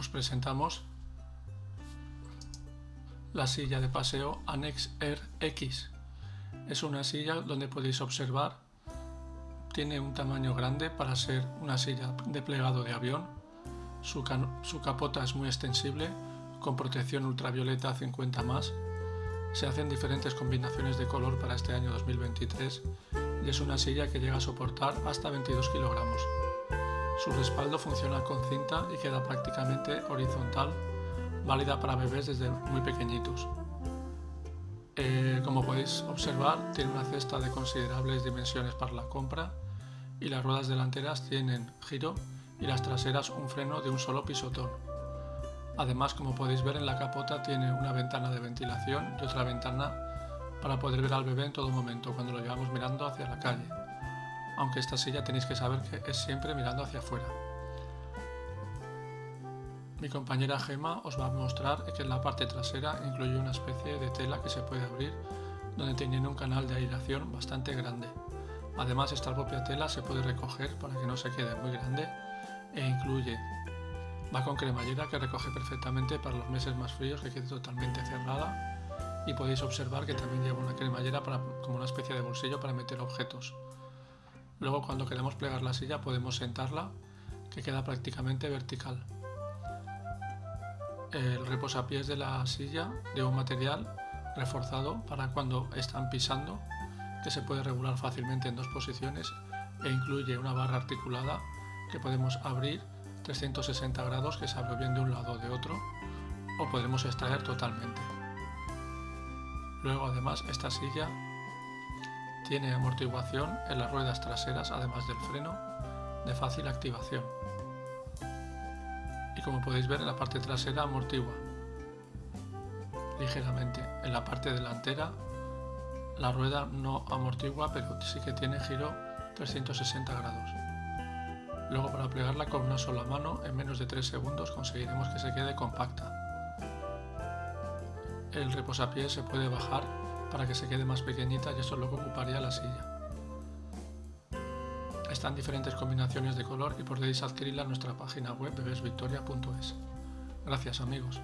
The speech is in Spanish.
os presentamos la silla de paseo Annex Air X. Es una silla donde podéis observar, tiene un tamaño grande para ser una silla de plegado de avión. Su, su capota es muy extensible, con protección ultravioleta 50 más. Se hacen diferentes combinaciones de color para este año 2023 y es una silla que llega a soportar hasta 22 kilogramos. Su respaldo funciona con cinta y queda prácticamente horizontal, válida para bebés desde muy pequeñitos. Eh, como podéis observar, tiene una cesta de considerables dimensiones para la compra y las ruedas delanteras tienen giro y las traseras un freno de un solo pisotón. Además, como podéis ver en la capota tiene una ventana de ventilación y otra ventana para poder ver al bebé en todo momento cuando lo llevamos mirando hacia la calle aunque esta silla tenéis que saber que es siempre mirando hacia afuera. Mi compañera Gema os va a mostrar que en la parte trasera incluye una especie de tela que se puede abrir donde tiene un canal de aireación bastante grande. Además esta propia tela se puede recoger para que no se quede muy grande e incluye va con cremallera que recoge perfectamente para los meses más fríos que quede totalmente cerrada y podéis observar que también lleva una cremallera como una especie de bolsillo para meter objetos. Luego cuando queremos plegar la silla podemos sentarla, que queda prácticamente vertical. El reposapiés de la silla de un material reforzado para cuando están pisando, que se puede regular fácilmente en dos posiciones e incluye una barra articulada que podemos abrir 360 grados que se abre bien de un lado o de otro o podemos extraer totalmente. Luego además esta silla tiene amortiguación en las ruedas traseras además del freno de fácil activación. Y como podéis ver en la parte trasera amortigua ligeramente. En la parte delantera la rueda no amortigua pero sí que tiene giro 360 grados. Luego para plegarla con una sola mano en menos de 3 segundos conseguiremos que se quede compacta. El reposapiés se puede bajar para que se quede más pequeñita y eso es lo que ocuparía la silla. Están diferentes combinaciones de color y podéis adquirirla en nuestra página web bebesvictoria.es. Gracias amigos.